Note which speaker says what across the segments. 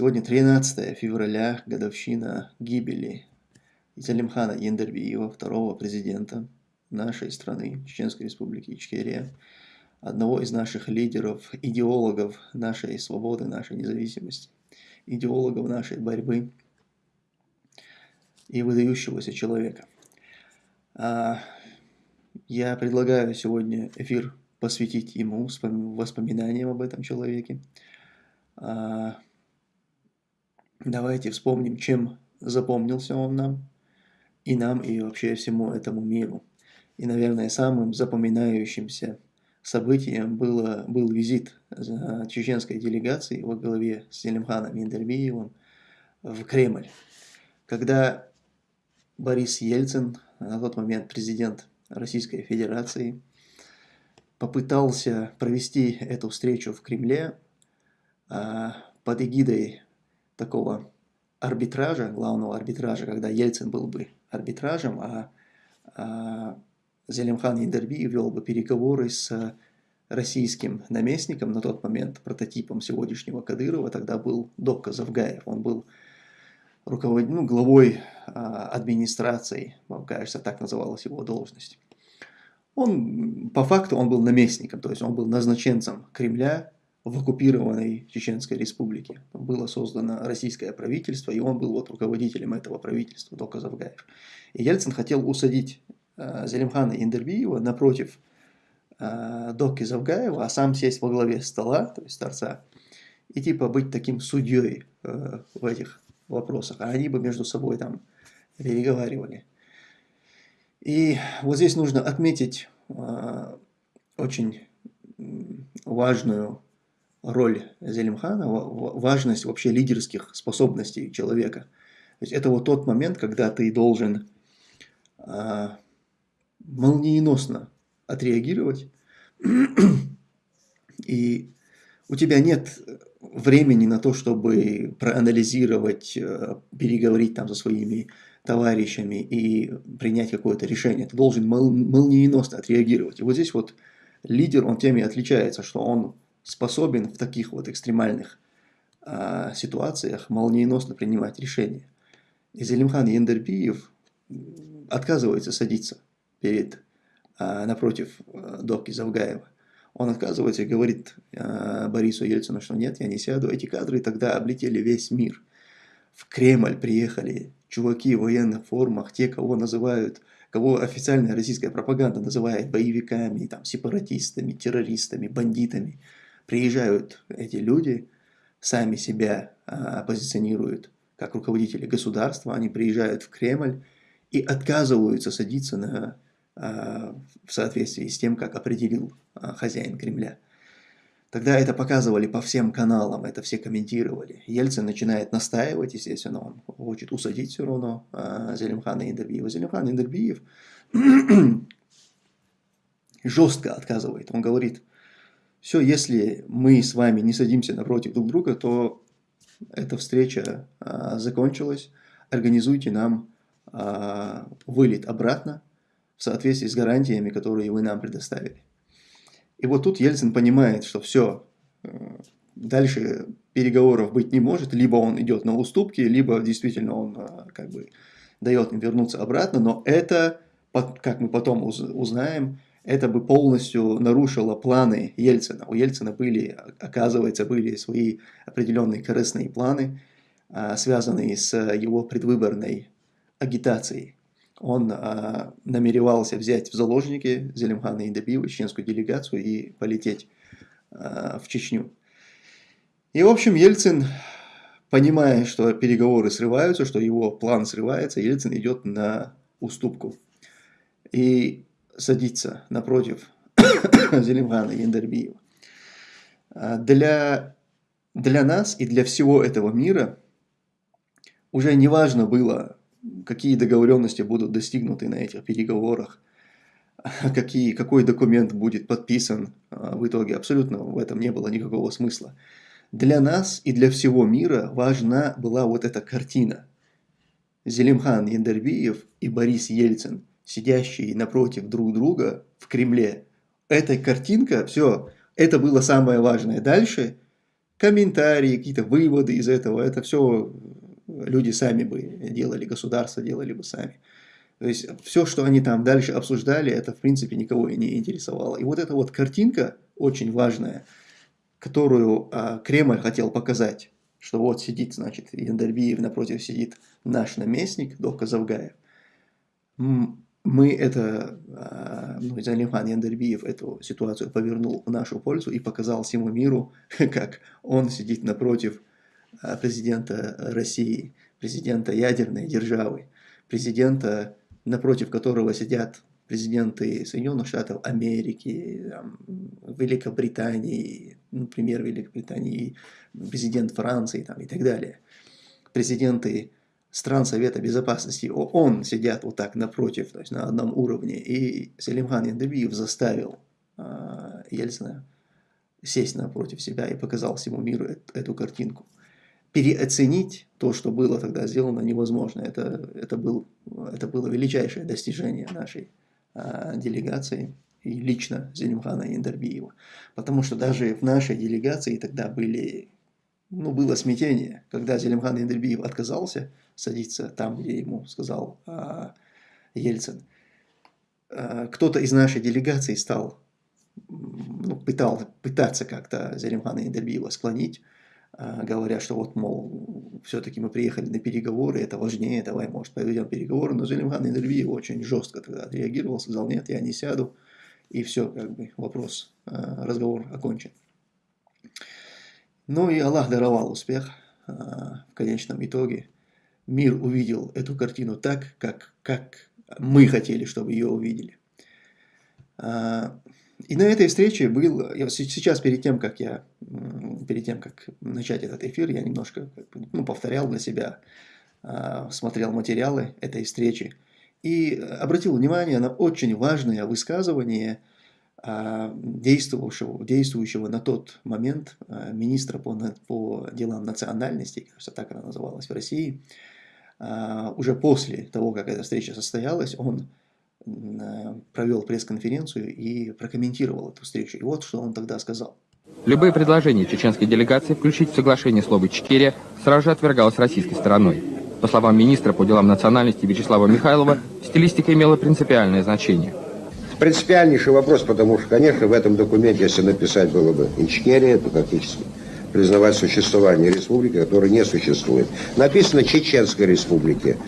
Speaker 1: Сегодня 13 февраля, годовщина гибели Залимхана Ендербиева, второго президента нашей страны, Чеченской Республики Ичкерия, одного из наших лидеров, идеологов нашей свободы, нашей независимости, идеологов нашей борьбы и выдающегося человека. А, я предлагаю сегодня эфир посвятить ему, воспоминаниям об этом человеке. Давайте вспомним, чем запомнился он нам, и нам, и вообще всему этому миру. И, наверное, самым запоминающимся событием было, был визит чеченской делегации во главе с Селимханом Индербиевым в Кремль, когда Борис Ельцин, на тот момент президент Российской Федерации, попытался провести эту встречу в Кремле а, под эгидой такого арбитража, главного арбитража, когда Ельцин был бы арбитражем, а, а Зелимхан Индерби вел бы переговоры с российским наместником на тот момент, прототипом сегодняшнего Кадырова, тогда был Докка Завгаев, он был руковод... ну, главой а, администрации, кажется, так называлась его должность. Он, по факту, он был наместником, то есть он был назначенцем Кремля в оккупированной Чеченской республике. Было создано российское правительство, и он был вот руководителем этого правительства, Дока Завгаев. И Ельцин хотел усадить э, Зелимхана Индербиева напротив э, Доки Завгаева, а сам сесть во главе стола, то есть торца, и типа быть таким судьей э, в этих вопросах. А они бы между собой там переговаривали. И вот здесь нужно отметить э, очень важную роль Зелимхана, важность вообще лидерских способностей человека. То есть это вот тот момент, когда ты должен э, молниеносно отреагировать, и у тебя нет времени на то, чтобы проанализировать, э, переговорить там со своими товарищами и принять какое-то решение. Ты должен мол молниеносно отреагировать. И вот здесь вот лидер, он тем и отличается, что он способен в таких вот экстремальных а, ситуациях молниеносно принимать решения. И Зелимхан Ендербиев отказывается садиться перед, а, напротив а, Доки Завгаева. Он отказывается и говорит а, Борису Ельцину, что нет, я не сяду. Эти кадры тогда облетели весь мир. В Кремль приехали чуваки в военных формах, те, кого называют, кого официальная российская пропаганда называет боевиками, там, сепаратистами, террористами, бандитами. Приезжают эти люди, сами себя а, позиционируют как руководители государства, они приезжают в Кремль и отказываются садиться на, а, в соответствии с тем, как определил а, хозяин Кремля. Тогда это показывали по всем каналам, это все комментировали. Ельцин начинает настаивать, естественно, он хочет усадить все равно э, Зелимхана Индербиева. Зелимхан Индербиев жестко отказывает. Он говорит, все, если мы с вами не садимся напротив друг друга, то эта встреча э, закончилась. Организуйте нам э, вылет обратно в соответствии с гарантиями, которые вы нам предоставили. И вот тут Ельцин понимает, что все, э, дальше переговоров быть не может, либо он идет на уступки, либо действительно он э, как бы дает им вернуться обратно, но это, как мы потом узнаем, это бы полностью нарушило планы Ельцина. У Ельцина были, оказывается, были свои определенные корыстные планы, э, связанные с его предвыборной агитацией он а, намеревался взять в заложники Зелимхана Индабиева, чеченскую делегацию, и полететь а, в Чечню. И, в общем, Ельцин, понимая, что переговоры срываются, что его план срывается, Ельцин идет на уступку и садится напротив Зелимхана Яндарбиева. А, для, для нас и для всего этого мира уже не важно было, какие договоренности будут достигнуты на этих переговорах, какие, какой документ будет подписан а, в итоге. Абсолютно в этом не было никакого смысла. Для нас и для всего мира важна была вот эта картина. Зелимхан Яндербиев и Борис Ельцин, сидящие напротив друг друга в Кремле. Эта картинка, все, это было самое важное. Дальше комментарии, какие-то выводы из этого, это все люди сами бы делали, государство делали бы сами. То есть все, что они там дальше обсуждали, это в принципе никого и не интересовало. И вот эта вот картинка очень важная, которую а, Кремль хотел показать, что вот сидит, значит, Яндербиев, напротив сидит наш наместник, Дока Завгаев. Мы это, а, ну, Залимхан Яндербиев эту ситуацию повернул в нашу пользу и показал всему миру, как он сидит напротив а, президента России, президента ядерной державы, президента напротив которого сидят президенты Соединенных Штатов Америки, Великобритании, например, Великобритании, президент Франции там, и так далее. Президенты стран Совета Безопасности ООН сидят вот так напротив, то есть на одном уровне. И Селимхан Яндыбиев заставил э, Ельцина сесть напротив себя и показал всему миру эту, эту картинку переоценить то, что было тогда сделано, невозможно. Это, это, был, это было величайшее достижение нашей а, делегации и лично Зелимхана Индербиева. Потому что даже в нашей делегации тогда были, ну, было смятение, когда Зелимхан Индербиев отказался садиться там, где ему сказал а, Ельцин. А, Кто-то из нашей делегации стал, ну, пытал, пытаться как-то Зелимхана Индербиева склонить, а, говоря, что вот, мол, все-таки мы приехали на переговоры, это важнее, давай, может, проведем переговоры. Но Зелимхан Индервиев очень жестко тогда отреагировал, сказал, нет, я не сяду. И все, как бы, вопрос, а, разговор окончен. Ну и Аллах даровал успех а, в конечном итоге. Мир увидел эту картину так, как, как мы хотели, чтобы ее увидели. И на этой встрече был, сейчас перед тем, как я, перед тем, как начать этот эфир, я немножко ну, повторял для себя, а, смотрел материалы этой встречи и обратил внимание на очень важное высказывание а, действующего, действующего на тот момент а, министра по, по делам национальностей, кажется, так она называлась в России, уже после того, как эта встреча состоялась, он провел пресс-конференцию и прокомментировал эту встречу. И вот что он тогда сказал.
Speaker 2: Любые предложения чеченской делегации включить в соглашение слово «Ичкерия» сразу же отвергалось российской стороной. По словам министра по делам национальности Вячеслава Михайлова, стилистика имела принципиальное значение.
Speaker 3: Принципиальнейший вопрос, потому что, конечно, в этом документе, если написать было бы «Ичкерия», то фактически признавать существование республики, которая не существует. Написано «Чеченской республики».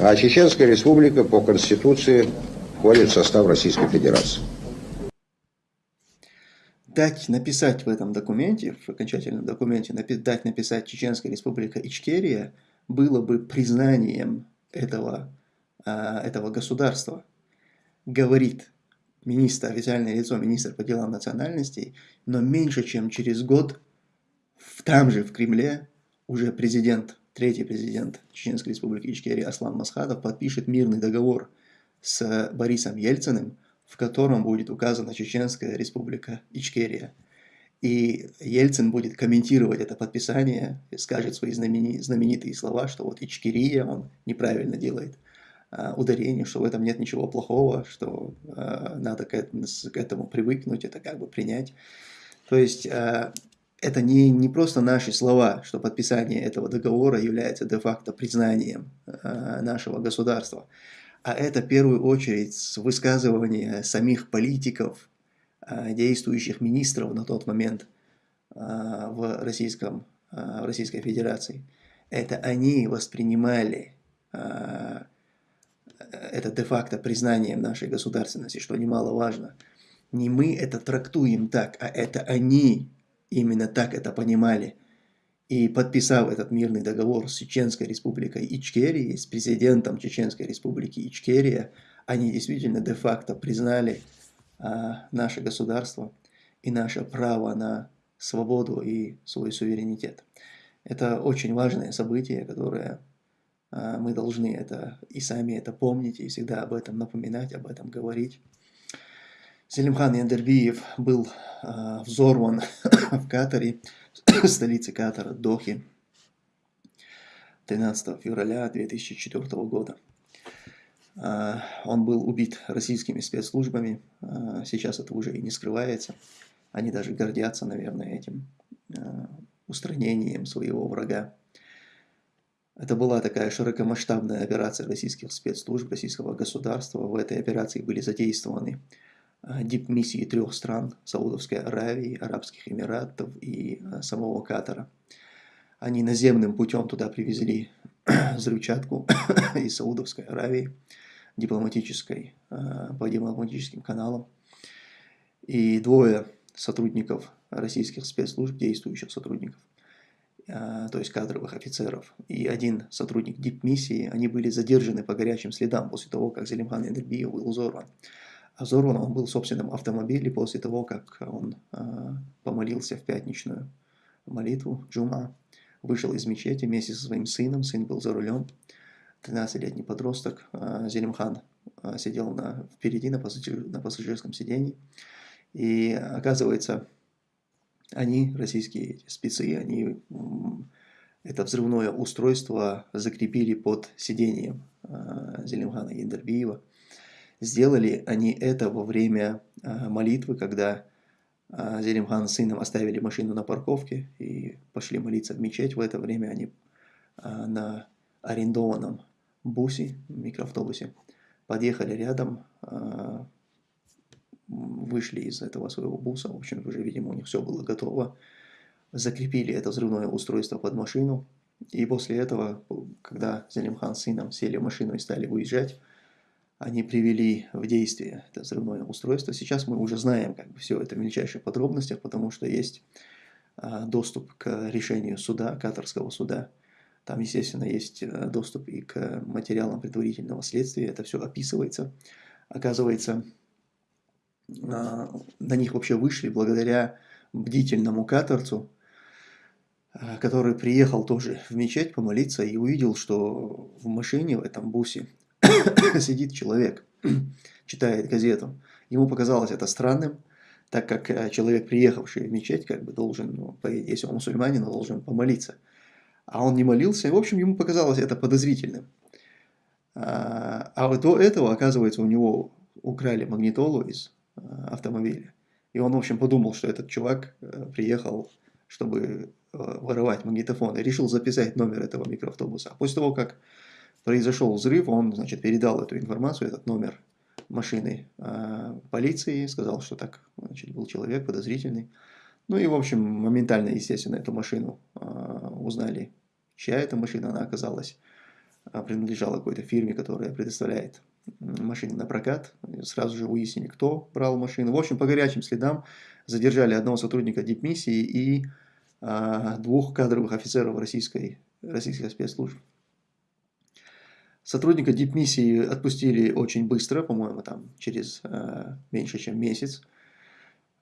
Speaker 3: А Чеченская республика по Конституции входит в состав Российской Федерации.
Speaker 1: Дать написать в этом документе, в окончательном документе, дать написать Чеченская республика Ичкерия было бы признанием этого, а, этого государства. Говорит министр, официальное лицо, министр по делам национальностей, но меньше чем через год там же в Кремле уже президент третий президент Чеченской республики Ичкерия Аслан Масхадов подпишет мирный договор с Борисом Ельциным, в котором будет указана Чеченская республика Ичкерия. И Ельцин будет комментировать это подписание, скажет свои знаменитые слова, что вот Ичкерия, он неправильно делает ударение, что в этом нет ничего плохого, что а, надо к этому привыкнуть, это как бы принять. То есть а, это не, не просто наши слова, что подписание этого договора является де-факто признанием э, нашего государства, а это в первую очередь высказывание самих политиков, э, действующих министров на тот момент э, в, российском, э, в Российской Федерации. Это они воспринимали э, это де-факто признанием нашей государственности, что немаловажно. Не мы это трактуем так, а это они именно так это понимали. И подписав этот мирный договор с Чеченской республикой Ичкерии, с президентом Чеченской республики Ичкерия, они действительно де-факто признали а, наше государство и наше право на свободу и свой суверенитет. Это очень важное событие, которое мы должны это и сами это помнить, и всегда об этом напоминать, об этом говорить. Селимхан Яндербиев был э, взорван в Катаре, столице Катара, Дохи, 13 февраля 2004 года. Э, он был убит российскими спецслужбами, э, сейчас это уже и не скрывается. Они даже гордятся, наверное, этим. Э, устранением своего врага. Это была такая широкомасштабная операция российских спецслужб, российского государства. В этой операции были задействованы а, дипмиссии трех стран – Саудовской Аравии, Арабских Эмиратов и а, самого Катара. Они наземным путем туда привезли взрывчатку из Саудовской Аравии, дипломатической, а, по дипломатическим каналам. И двое сотрудников российских спецслужб, действующих сотрудников, то есть кадровых офицеров, и один сотрудник дипмиссии, они были задержаны по горячим следам после того, как Зелимхан Эдербиев был взорван. А взорван он был в собственном автомобиле после того, как он а, помолился в пятничную молитву Джума, вышел из мечети вместе со своим сыном, сын был за рулем, 13-летний подросток, а, Зелимхан а, сидел на, впереди на, пассажир, на пассажирском сидении, и оказывается, они, российские спецы, они это взрывное устройство закрепили под сиденьем э, Зелимхана Яндарбиева. Сделали они это во время э, молитвы, когда э, Зелимхан с сыном оставили машину на парковке и пошли молиться в мечеть. В это время они на арендованном бусе, микроавтобусе, подъехали рядом, вышли из этого своего буса, в общем, уже, видимо, у них все было готово, закрепили это взрывное устройство под машину, и после этого, когда Зелимхан с сыном сели в машину и стали уезжать, они привели в действие это взрывное устройство. Сейчас мы уже знаем как бы все это в мельчайших подробностях, потому что есть а, доступ к решению суда, катарского суда. Там, естественно, есть а, доступ и к материалам предварительного следствия. Это все описывается. Оказывается, на них вообще вышли благодаря бдительному каторцу, а, который приехал тоже в мечеть помолиться и увидел, что в машине, в этом бусе, сидит человек, читает газету. Ему показалось это странным, так как э, человек, приехавший в мечеть, как бы должен, ну, если он мусульманин, он должен помолиться. А он не молился, и, в общем, ему показалось это подозрительным. А, а до этого, оказывается, у него украли магнитолу из автомобиле. И он, в общем, подумал, что этот чувак э, приехал, чтобы э, воровать магнитофон, и решил записать номер этого микроавтобуса. А после того, как произошел взрыв, он, значит, передал эту информацию, этот номер машины полиции, сказал, что так, значит, был человек подозрительный. Ну и, в общем, моментально, естественно, эту машину узнали, чья эта машина, она оказалась, принадлежала какой-то фирме, которая предоставляет машины на прокат. Сразу же выяснили, кто брал машину. В общем, по горячим следам задержали одного сотрудника дипмиссии и а, двух кадровых офицеров российской, российской спецслужб. Сотрудника дипмиссии отпустили очень быстро, по-моему, там через а, меньше, чем месяц.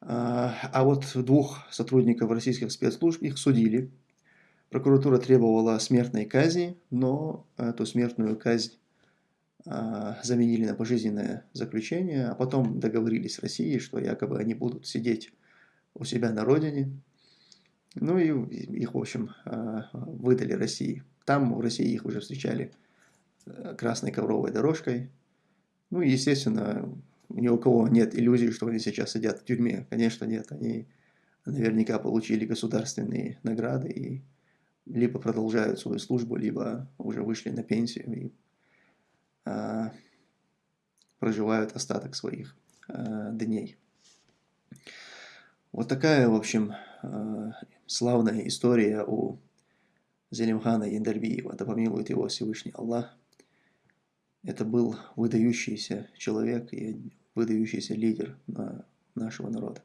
Speaker 1: А, а вот двух сотрудников российских спецслужб их судили. Прокуратура требовала смертной казни, но эту смертную казнь а, заменили на пожизненное заключение, а потом договорились с Россией, что якобы они будут сидеть у себя на родине. Ну и их, в общем, а, выдали России. Там в России их уже встречали э, красной ковровой дорожкой. Ну и, естественно, ни у кого нет иллюзий, что они сейчас сидят в тюрьме. Конечно, нет. Они наверняка получили государственные награды и либо продолжают свою службу, либо уже вышли на пенсию и Э, проживают остаток своих э, дней. Вот такая, в общем, э, славная история у Зелимхана Яндарбиева, да помилует его Всевышний Аллах. Это был выдающийся человек и выдающийся лидер нашего народа.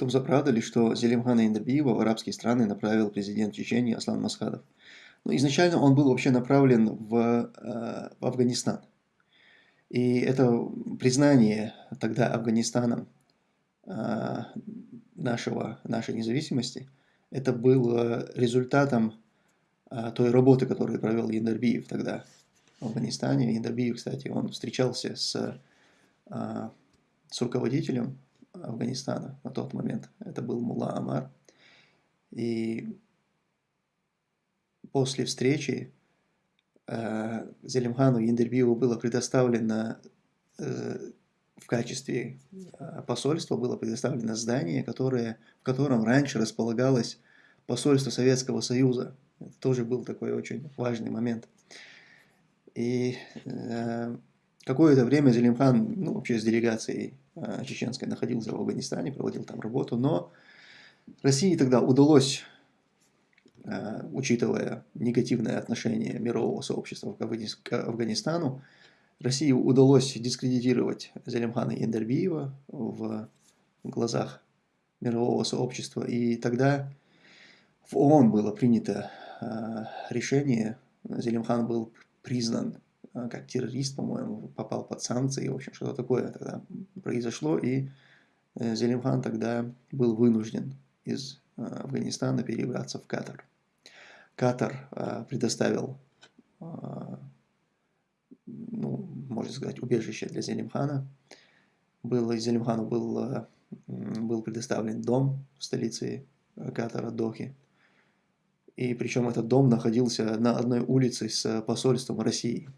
Speaker 1: То правда ли, что Зелимхана Яндарбиева в арабские страны направил президент Чечении Аслан Масхадов? Ну, изначально он был вообще направлен в, э, в Афганистан. И это признание тогда Афганистаном э, нашего, нашей независимости, это было результатом э, той работы, которую провел Яндарбиев тогда в Афганистане. Яндарбиев, кстати, он встречался с, с руководителем Афганистана на тот момент. Это был Мулла Амар. И после встречи э, Зелимхану Яндербиеву было предоставлено э, в качестве э, посольства было предоставлено здание, которое, в котором раньше располагалось посольство Советского Союза. Это тоже был такой очень важный момент. И э, какое-то время Зелимхан, ну, вообще с делегацией чеченской находился в Афганистане, проводил там работу, но России тогда удалось, э, учитывая негативное отношение мирового сообщества к Афганистану, России удалось дискредитировать Залимхана Яндербиева в глазах мирового сообщества. И тогда в ООН было принято э, решение, Зелимхан был признан э, как террорист, по-моему, попал под санкции, в общем, что-то такое тогда произошло, и э, Зелимхан тогда был вынужден из Афганистана перебраться в Катар. Катар предоставил ну, можно сказать, убежище для Зелимхана. Был, Зелимхану был, был предоставлен дом в столице Катара, Дохи. И причем этот дом находился на одной улице с посольством России.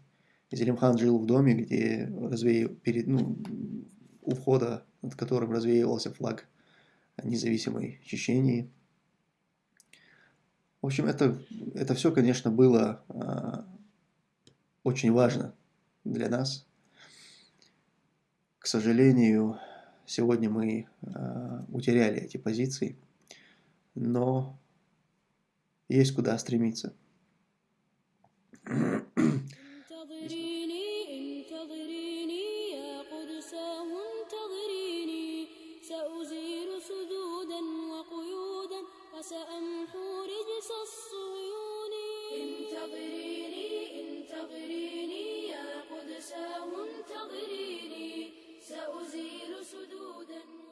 Speaker 1: Зелимхан жил в доме, где развеял, перед, ну, у входа, над которым развеивался флаг независимой Чечении. В общем, это, это все, конечно, было а, очень важно для нас. К сожалению, сегодня мы э, утеряли эти позиции, но есть куда стремиться. عسى منتظريني. سأزيل سدودا.